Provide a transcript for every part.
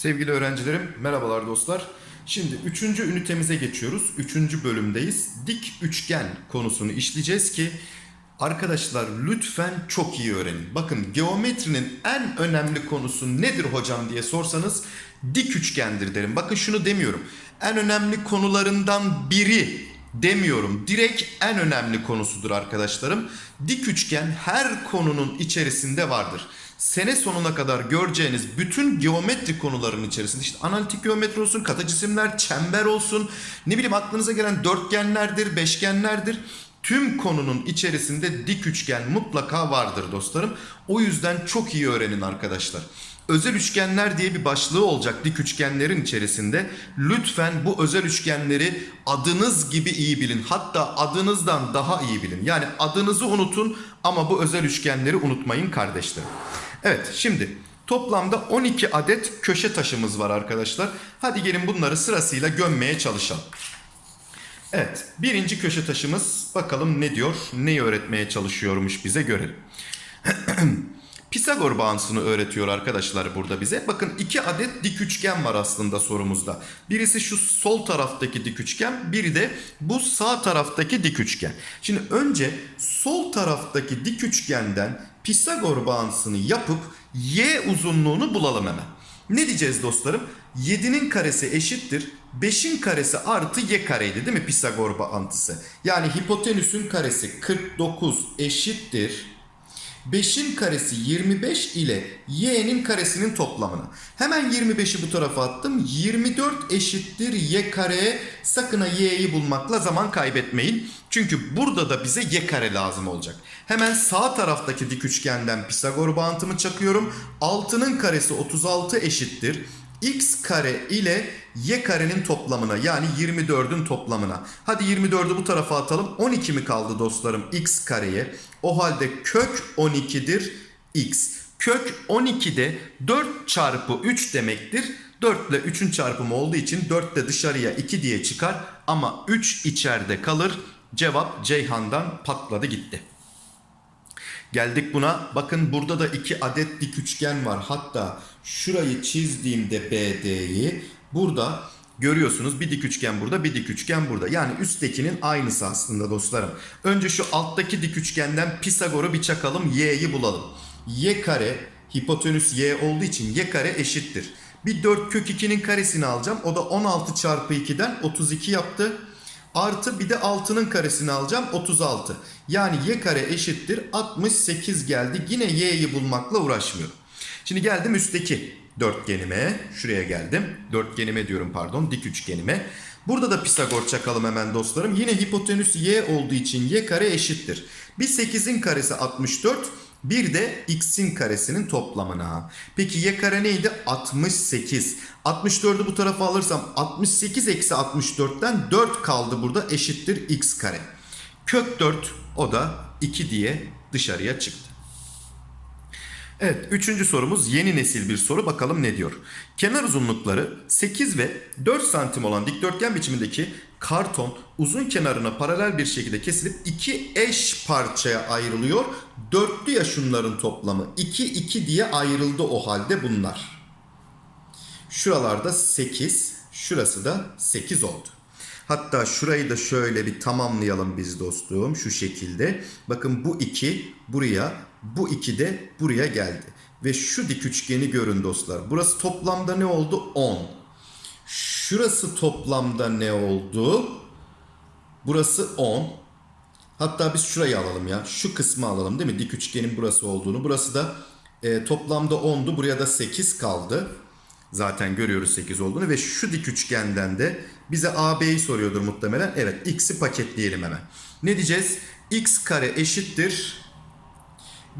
Sevgili öğrencilerim, merhabalar dostlar. Şimdi üçüncü ünitemize geçiyoruz. Üçüncü bölümdeyiz. Dik üçgen konusunu işleyeceğiz ki arkadaşlar lütfen çok iyi öğrenin. Bakın geometrinin en önemli konusu nedir hocam diye sorsanız dik üçgendir derim. Bakın şunu demiyorum. En önemli konularından biri demiyorum. Direkt en önemli konusudur arkadaşlarım. Dik üçgen her konunun içerisinde vardır sene sonuna kadar göreceğiniz bütün geometri konuların içerisinde işte analitik geometri olsun, kata cisimler, çember olsun, ne bileyim aklınıza gelen dörtgenlerdir, beşgenlerdir. Tüm konunun içerisinde dik üçgen mutlaka vardır dostlarım. O yüzden çok iyi öğrenin arkadaşlar. Özel üçgenler diye bir başlığı olacak dik üçgenlerin içerisinde. Lütfen bu özel üçgenleri adınız gibi iyi bilin. Hatta adınızdan daha iyi bilin. Yani adınızı unutun ama bu özel üçgenleri unutmayın kardeşlerim. Evet şimdi toplamda 12 adet köşe taşımız var arkadaşlar. Hadi gelin bunları sırasıyla gömmeye çalışalım. Evet birinci köşe taşımız bakalım ne diyor neyi öğretmeye çalışıyormuş bize görelim. Pisagor bağıntısını öğretiyor arkadaşlar burada bize. Bakın iki adet dik üçgen var aslında sorumuzda. Birisi şu sol taraftaki dik üçgen, biri de bu sağ taraftaki dik üçgen. Şimdi önce sol taraftaki dik üçgenden Pisagor bağıntısını yapıp y uzunluğunu bulalım hemen. Ne diyeceğiz dostlarım? 7'nin karesi eşittir. 5'in karesi artı y kareydi değil mi Pisagor bağıntısı? Yani hipotenüsün karesi 49 eşittir. 5'in karesi 25 ile y'nin karesinin toplamını. Hemen 25'i bu tarafa attım. 24 eşittir y kareye. Sakın ha y'yi bulmakla zaman kaybetmeyin. Çünkü burada da bize y kare lazım olacak. Hemen sağ taraftaki dik üçgenden Pisagor bağıntımı çakıyorum. 6'nın karesi 36 eşittir x kare ile y karenin toplamına yani 24'ün toplamına. Hadi 24'ü bu tarafa atalım. 12 mi kaldı dostlarım x kareye? O halde kök 12'dir x. Kök 12'de 4 çarpı 3 demektir. 4 ile 3'ün çarpımı olduğu için 4 de dışarıya 2 diye çıkar. Ama 3 içeride kalır. Cevap Ceyhan'dan patladı gitti. Geldik buna. Bakın burada da iki adet dik üçgen var. Hatta şurayı çizdiğimde BD'yi burada görüyorsunuz. Bir dik üçgen burada, bir dik üçgen burada. Yani üsttekinin aynısı aslında dostlarım. Önce şu alttaki dik üçgenden Pisagor'u bir çakalım. Y'yi bulalım. Y kare hipotenüs Y olduğu için Y kare eşittir. Bir 4 kök 2'nin karesini alacağım. O da 16 çarpı 2'den 32 yaptı. Artı bir de 6'nın karesini alacağım 36. Yani y kare eşittir 68 geldi. Yine y'yi bulmakla uğraşmıyorum. Şimdi geldim üstteki dörtgenime. Şuraya geldim. Dörtgenime diyorum pardon dik üçgenime. Burada da Pisagor çakalım hemen dostlarım. Yine hipotenüs y olduğu için y kare eşittir. Bir 8'in karesi 64. Bir de x'in karesinin toplamına. Peki y kare neydi? 68. 64'ü bu tarafa alırsam 68 eksi 64'ten 4 kaldı burada eşittir x kare. Kök 4 o da 2 diye dışarıya çıktı. Evet üçüncü sorumuz yeni nesil bir soru bakalım ne diyor. Kenar uzunlukları 8 ve 4 santim olan dikdörtgen biçimindeki karton uzun kenarına paralel bir şekilde kesilip iki eş parçaya ayrılıyor. Dörtlü ya şunların toplamı 2 2 diye ayrıldı o halde bunlar. Şuralarda 8 şurası da 8 oldu. Hatta şurayı da şöyle bir tamamlayalım biz dostum şu şekilde. Bakın bu 2 buraya bu 2 de buraya geldi. Ve şu dik üçgeni görün dostlar. Burası toplamda ne oldu? 10. Şurası toplamda ne oldu? Burası 10. Hatta biz şurayı alalım ya. Şu kısmı alalım değil mi? Dik üçgenin burası olduğunu. Burası da e, toplamda 10'du. Buraya da 8 kaldı. Zaten görüyoruz 8 olduğunu. Ve şu dik üçgenden de bize AB'yi soruyordur muhtemelen. Evet x'i paketleyelim hemen. Ne diyeceğiz? x kare eşittir.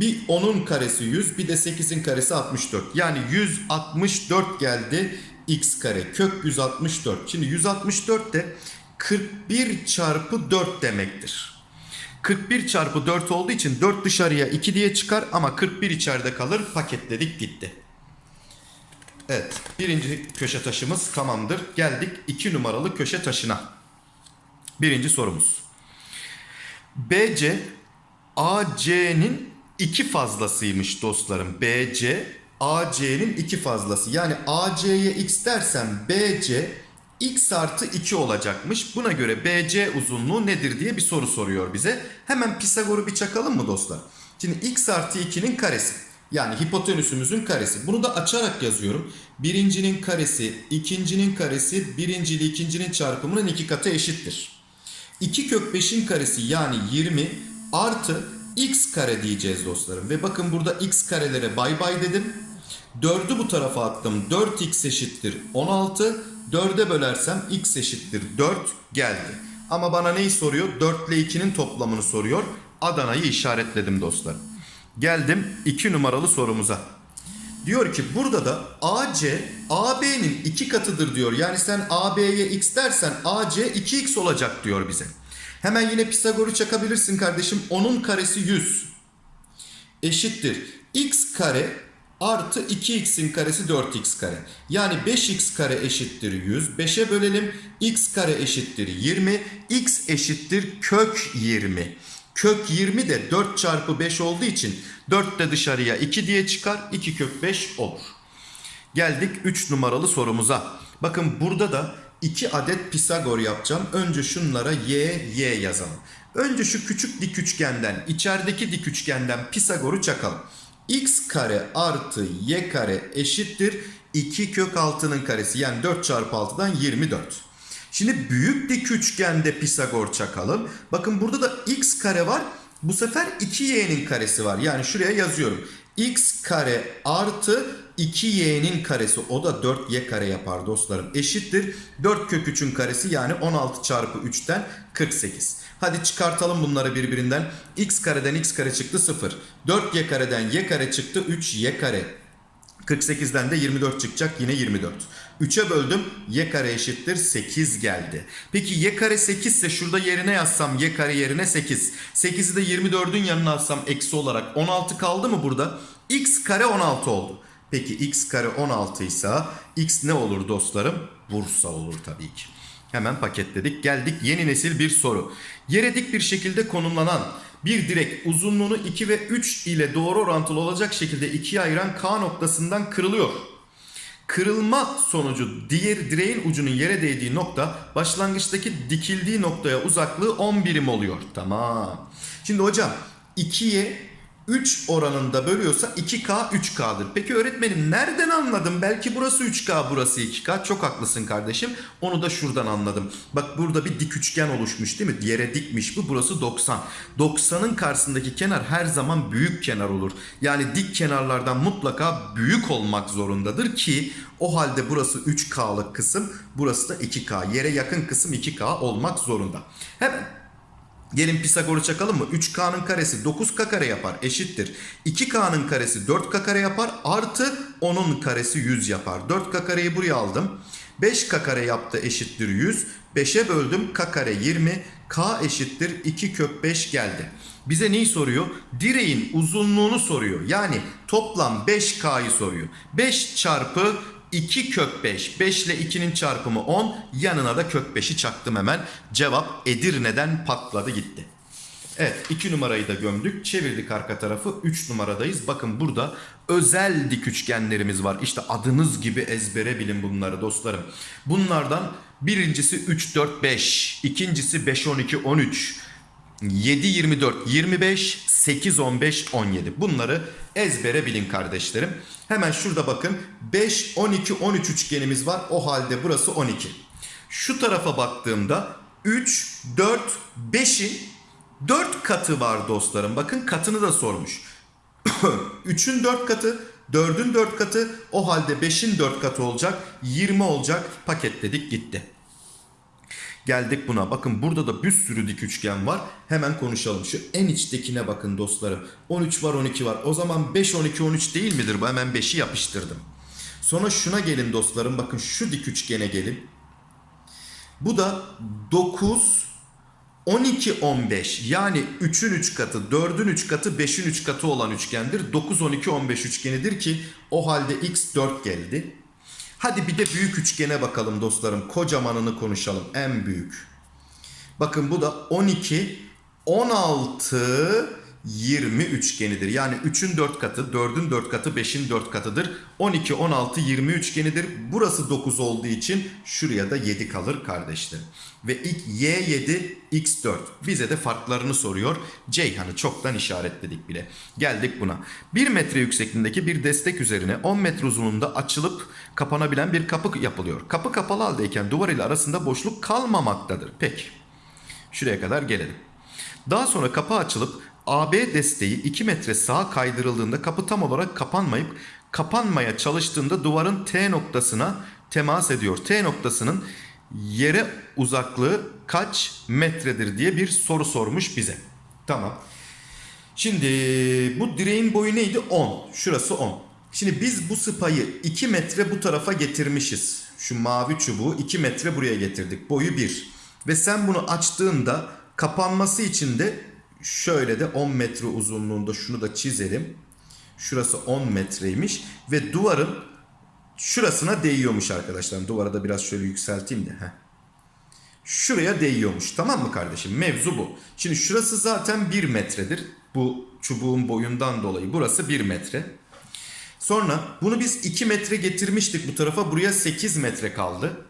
Bir 10'un karesi 100 bir de 8'in karesi 64. Yani 164 geldi x kare. Kök 164. Şimdi 164 de 41 çarpı 4 demektir. 41 çarpı 4 olduğu için 4 dışarıya 2 diye çıkar ama 41 içeride kalır. Paketledik gitti. Evet birinci köşe taşımız tamamdır. Geldik 2 numaralı köşe taşına. Birinci sorumuz. BC AC'nin iki fazlasıymış dostlarım. BC AC'nin iki fazlası. Yani AC'ye x dersem BC x artı 2 olacakmış. Buna göre BC uzunluğu nedir diye bir soru soruyor bize. Hemen Pisagor'u bir çakalım mı dostlar? Şimdi x artı 2'nin karesi. Yani hipotenüsümüzün karesi. Bunu da açarak yazıyorum. Birincinin karesi, ikincinin karesi, birinci ile ikincinin çarpımının iki katı eşittir. 2 kök 5'in karesi yani 20 artı x kare diyeceğiz dostlarım. Ve bakın burada x karelere bay bay dedim. 4'ü bu tarafa attım. 4x eşittir 16. 4'e bölersem x eşittir 4 geldi. Ama bana neyi soruyor? 4 ile 2'nin toplamını soruyor. Adana'yı işaretledim dostlarım. Geldim 2 numaralı sorumuza. Diyor ki burada da AC AB'nin iki katıdır diyor. Yani sen AB'ye x dersen AC 2x olacak diyor bize. Hemen yine Pisagor'u çakabilirsin kardeşim. Onun karesi 100 eşittir. x kare artı 2x'in karesi 4x kare. Yani 5x kare eşittir 100. 5'e bölelim. x kare eşittir 20. x eşittir kök 20. Kök 20 de 4 çarpı 5 olduğu için 4 de dışarıya 2 diye çıkar. 2 kök 5 olur. Geldik 3 numaralı sorumuza. Bakın burada da 2 adet Pisagor yapacağım. Önce şunlara y, y yazalım. Önce şu küçük dik üçgenden, içerideki dik üçgenden Pisagor'u çakalım. x kare artı y kare eşittir 2 kök 6'nın karesi. Yani 4 çarpı 6'dan 24. Şimdi büyük dik üçgende Pisagor çakalım. Bakın burada da x kare var. Bu sefer 2y'nin karesi var. Yani şuraya yazıyorum. X kare artı 2y'nin karesi o da 4y kare yapar dostlarım. Eşittir 4 kök 3'ün karesi yani 16 çarpı 3'ten 48. Hadi çıkartalım bunları birbirinden. x kareden x kare çıktı 0. 4y kareden y kare çıktı 3y kare. 48'den de 24 çıkacak yine 24. 3'e böldüm y kare eşittir 8 geldi. Peki y kare 8 ise şurada yerine yazsam y kare yerine 8. 8'i de 24'ün yanına alsam eksi olarak 16 kaldı mı burada? x kare 16 oldu. Peki x kare 16 ise x ne olur dostlarım? Bursa olur tabii ki. Hemen paketledik. Geldik yeni nesil bir soru. Yere dik bir şekilde konumlanan bir direk uzunluğunu 2 ve 3 ile doğru orantılı olacak şekilde ikiye ayıran K noktasından kırılıyor. Kırılma sonucu diğer direğin ucunun yere değdiği nokta başlangıçtaki dikildiği noktaya uzaklığı 10 birim oluyor. Tamam. Şimdi hocam 2'ye 3 oranında bölüyorsa 2K 3K'dır. Peki öğretmenim nereden anladım? Belki burası 3K burası 2K. Çok haklısın kardeşim. Onu da şuradan anladım. Bak burada bir dik üçgen oluşmuş değil mi? Yere dikmiş bu. Burası 90. 90'ın karşısındaki kenar her zaman büyük kenar olur. Yani dik kenarlardan mutlaka büyük olmak zorundadır ki o halde burası 3K'lık kısım. Burası da 2K. Yere yakın kısım 2K olmak zorunda. Hemen Gelin Pisagor'u çakalım mı? 3K'nın karesi 9K kare yapar eşittir. 2K'nın karesi 4K kare yapar artı 10'un karesi 100 yapar. 4K kareyi buraya aldım. 5K kare yaptı eşittir 100. 5'e böldüm K kare 20. K eşittir 2 kök 5 geldi. Bize neyi soruyor? Direğin uzunluğunu soruyor. Yani toplam 5K'yı soruyor. 5 çarpı 2 kök 5. 5 ile 2'nin çarpımı 10. Yanına da kök 5'i çaktım hemen. Cevap Edirne'den patladı gitti. Evet 2 numarayı da gömdük. Çevirdik arka tarafı. 3 numaradayız. Bakın burada özel dik üçgenlerimiz var. İşte adınız gibi ezbere bilin bunları dostlarım. Bunlardan birincisi 3 4 5. ikincisi 5 12 13. 7 24 25 8 15 17. Bunları ezbere bilin kardeşlerim. Hemen şurada bakın 5 12 13 üçgenimiz var. O halde burası 12. Şu tarafa baktığımda 3 4 5'in 4 katı var dostlarım. Bakın katını da sormuş. 3'ün 4 katı, 4'ün 4 katı, o halde 5'in 4 katı olacak. 20 olacak. Paketledik gitti. Geldik buna. Bakın burada da bir sürü dik üçgen var. Hemen konuşalım. Şu en içtekine bakın dostlarım. 13 var 12 var. O zaman 5 12 13 değil midir bu? Hemen 5'i yapıştırdım. Sonra şuna gelin dostlarım. Bakın şu dik üçgene gelin. Bu da 9 12 15 yani 3'ün 3 katı, 4'ün 3 katı, 5'in 3 katı olan üçgendir. 9 12 15 üçgenidir ki o halde x 4 geldi. Hadi bir de büyük üçgene bakalım dostlarım. Kocamanını konuşalım. En büyük. Bakın bu da 12, 16, 20 üçgenidir. Yani 3'ün 4 katı, 4'ün 4 katı, 5'in 4 katıdır. 12, 16, 20 üçgenidir. Burası 9 olduğu için şuraya da 7 kalır kardeşlerim. Ve ilk Y7, X4. Bize de farklarını soruyor. Ceyhan'ı çoktan işaretledik bile. Geldik buna. 1 metre yüksekliğindeki bir destek üzerine 10 metre uzunluğunda açılıp kapanabilen bir kapı yapılıyor. Kapı kapalı haldeyken duvar ile arasında boşluk kalmamaktadır. Peki. Şuraya kadar gelelim. Daha sonra kapı açılıp AB desteği 2 metre sağa kaydırıldığında kapı tam olarak kapanmayıp kapanmaya çalıştığında duvarın T noktasına temas ediyor. T noktasının yere uzaklığı kaç metredir diye bir soru sormuş bize. Tamam. Şimdi bu direğin boyu neydi? 10. Şurası 10. Şimdi biz bu sıpayı 2 metre bu tarafa getirmişiz. Şu mavi çubuğu 2 metre buraya getirdik. Boyu 1. Ve sen bunu açtığında kapanması için de şöyle de 10 metre uzunluğunda şunu da çizelim. Şurası 10 metreymiş ve duvarın şurasına değiyormuş arkadaşlar. Duvara da biraz şöyle yükselteyim de. Heh. Şuraya değiyormuş tamam mı kardeşim? Mevzu bu. Şimdi şurası zaten 1 metredir. Bu çubuğun boyundan dolayı burası 1 metre. Sonra bunu biz 2 metre getirmiştik bu tarafa. Buraya 8 metre kaldı.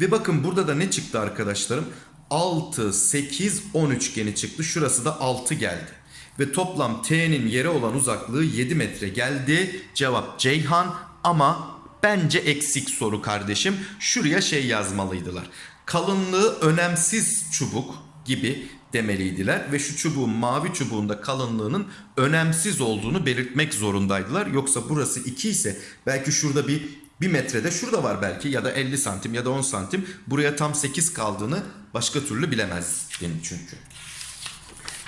Ve bakın burada da ne çıktı arkadaşlarım? 6, 8, 10 üçgeni çıktı. Şurası da 6 geldi. Ve toplam T'nin yere olan uzaklığı 7 metre geldi. Cevap Ceyhan ama bence eksik soru kardeşim. Şuraya şey yazmalıydılar. Kalınlığı önemsiz çubuk gibi demeliydiler ve şu çubuğun mavi çubuğunda kalınlığının önemsiz olduğunu belirtmek zorundaydılar. Yoksa burası 2 ise belki şurada bir 1 metrede şurada var belki ya da 50 santim ya da 10 santim buraya tam 8 kaldığını başka türlü bilemezdin çünkü.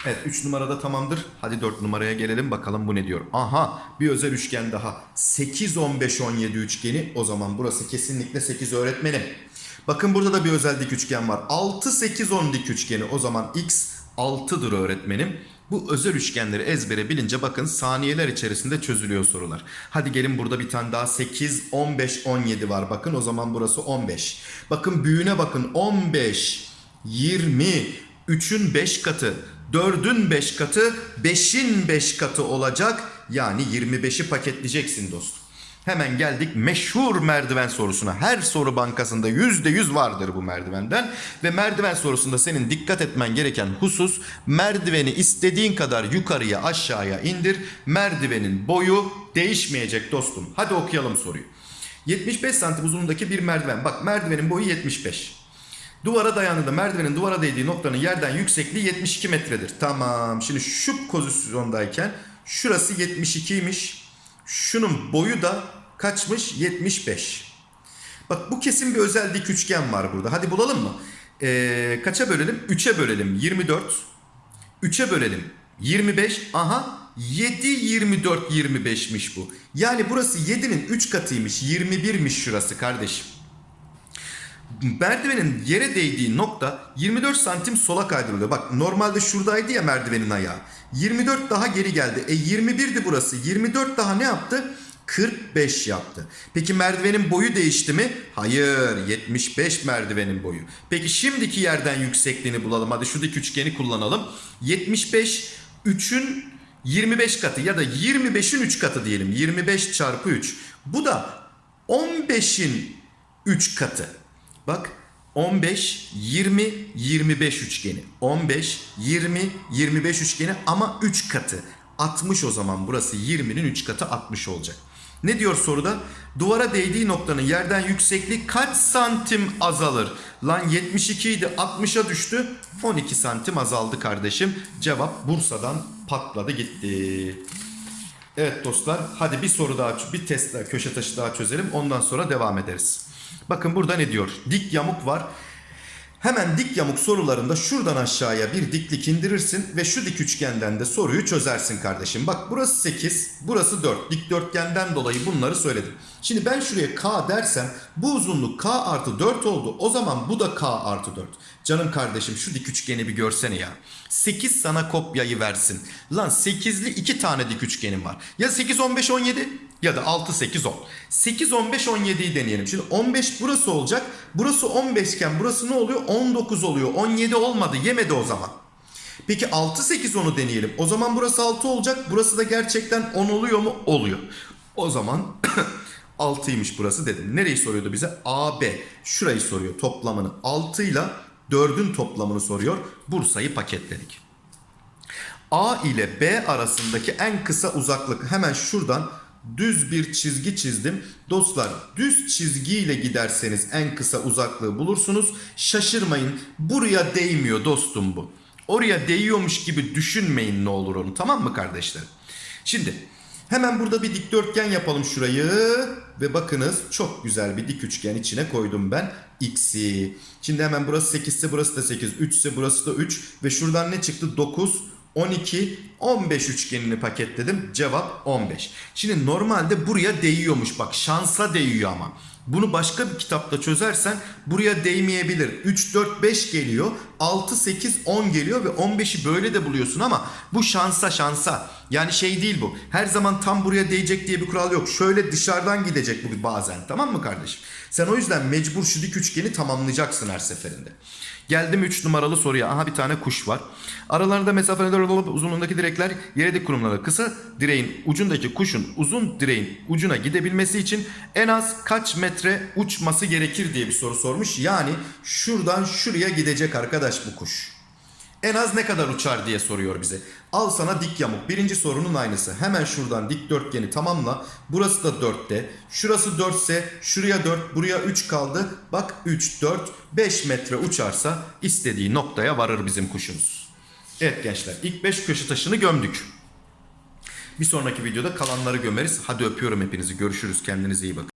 Evet 3 numarada tamamdır. Hadi 4 numaraya gelelim bakalım bu ne diyor. Aha bir özel üçgen daha. 8, 15, 17 üçgeni. O zaman burası kesinlikle 8 öğretmenim. Bakın burada da bir özel dik üçgen var. 6, 8, 10 dik üçgeni. O zaman x 6'dır öğretmenim. Bu özel üçgenleri ezbere bilince bakın saniyeler içerisinde çözülüyor sorular. Hadi gelin burada bir tane daha 8, 15, 17 var. Bakın o zaman burası 15. Bakın büyüğüne bakın 15, 20, 3'ün 5 katı, 4'ün 5 katı, 5'in 5 katı olacak. Yani 25'i paketleyeceksin dostum. Hemen geldik meşhur merdiven sorusuna. Her soru bankasında %100 vardır bu merdivenden. Ve merdiven sorusunda senin dikkat etmen gereken husus merdiveni istediğin kadar yukarıya aşağıya indir. Merdivenin boyu değişmeyecek dostum. Hadi okuyalım soruyu. 75 santim uzunluğundaki bir merdiven. Bak merdivenin boyu 75. Duvara dayandığında merdivenin duvara değdiği noktanın yerden yüksekliği 72 metredir. Tamam. Şimdi şu pozisyondayken şurası 72'ymiş. Şunun boyu da kaçmış? 75. Bak bu kesin bir özel dik üçgen var burada. Hadi bulalım mı? Ee, kaça bölelim? 3'e bölelim. 24. 3'e bölelim. 25. Aha 7, 24, 25'miş bu. Yani burası 7'nin 3 katıymış. 21'miş şurası kardeşim. Merdivenin yere değdiği nokta 24 santim sola kaydırılıyor. Bak normalde şuradaydı ya merdivenin ayağı. 24 daha geri geldi. E 21'di burası. 24 daha ne yaptı? 45 yaptı. Peki merdivenin boyu değişti mi? Hayır 75 merdivenin boyu. Peki şimdiki yerden yüksekliğini bulalım. Hadi şu dik üçgeni kullanalım. 75 3'ün 25 katı ya da 25'in 3 katı diyelim. 25 çarpı 3. Bu da 15'in 3 katı. Bak 15, 20, 25 üçgeni. 15, 20, 25 üçgeni ama 3 katı. 60 o zaman burası 20'nin 3 katı 60 olacak. Ne diyor soruda? Duvara değdiği noktanın yerden yüksekliği kaç santim azalır? Lan 72 idi 60'a düştü 12 santim azaldı kardeşim. Cevap Bursa'dan patladı gitti. Evet dostlar hadi bir soru daha bir test daha köşe taşı daha çözelim ondan sonra devam ederiz. Bakın burada ne diyor? Dik yamuk var. Hemen dik yamuk sorularında şuradan aşağıya bir diklik indirirsin ve şu dik üçgenden de soruyu çözersin kardeşim. Bak burası 8, burası 4. Dikdörtgenden dolayı bunları söyledim. Şimdi ben şuraya K dersem bu uzunluk K artı 4 oldu. O zaman bu da K artı 4. Canım kardeşim şu dik üçgeni bir görsene ya. 8 sana kopyayı versin. Lan 8'li 2 tane dik üçgenim var. Ya 8, 15, 17 ya da 6, 8, 10. 8, 15, 17'yi deneyelim. Şimdi 15 burası olacak. Burası 15 iken burası ne oluyor? 19 oluyor. 17 olmadı. Yemedi o zaman. Peki 6 8 10'u deneyelim. O zaman burası 6 olacak. Burası da gerçekten 10 oluyor mu? Oluyor. O zaman 6'ymış burası dedim. Nereyi soruyordu bize? AB. Şurayı soruyor toplamını. 6 ile 4'ün toplamını soruyor. Bursa'yı paketledik. A ile B arasındaki en kısa uzaklık hemen şuradan düz bir çizgi çizdim. Dostlar düz çizgiyle giderseniz en kısa uzaklığı bulursunuz. Şaşırmayın buraya değmiyor dostum bu. Oraya değiyormuş gibi düşünmeyin ne olur onu tamam mı kardeşlerim? Şimdi hemen burada bir dikdörtgen yapalım şurayı ve bakınız çok güzel bir dik üçgen içine koydum ben x'i. Şimdi hemen burası 8 ise burası da 8, 3 ise burası da 3 ve şuradan ne çıktı 9, 12, 15 üçgenini paketledim. Cevap 15. Şimdi normalde buraya değiyormuş bak şansa değiyor ama. Bunu başka bir kitapta çözersen buraya değmeyebilir. 3, 4, 5 geliyor. 6, 8, 10 geliyor ve 15'i böyle de buluyorsun ama bu şansa şansa. Yani şey değil bu. Her zaman tam buraya değecek diye bir kural yok. Şöyle dışarıdan gidecek bu bazen. Tamam mı kardeşim? Sen o yüzden mecbur şu dik üçgeni tamamlayacaksın her seferinde. Geldim 3 numaralı soruya. Aha bir tane kuş var. Aralarında mesafeler olup uzunluğundaki direkler yere dik kurumları. Kısa direğin ucundaki kuşun uzun direğin ucuna gidebilmesi için en az kaç metre uçması gerekir diye bir soru sormuş. Yani şuradan şuraya gidecek arkadaş bu kuş. En az ne kadar uçar diye soruyor bize. Al sana dik yamuk. Birinci sorunun aynısı. Hemen şuradan dikdörtgeni tamamla. Burası da 4'te. Şurası 4 ise şuraya 4, buraya 3 kaldı. Bak 3, 4, 5 metre uçarsa istediği noktaya varır bizim kuşumuz. Evet gençler ilk 5 köşe taşını gömdük. Bir sonraki videoda kalanları gömeriz. Hadi öpüyorum hepinizi. Görüşürüz. Kendinize iyi bakın.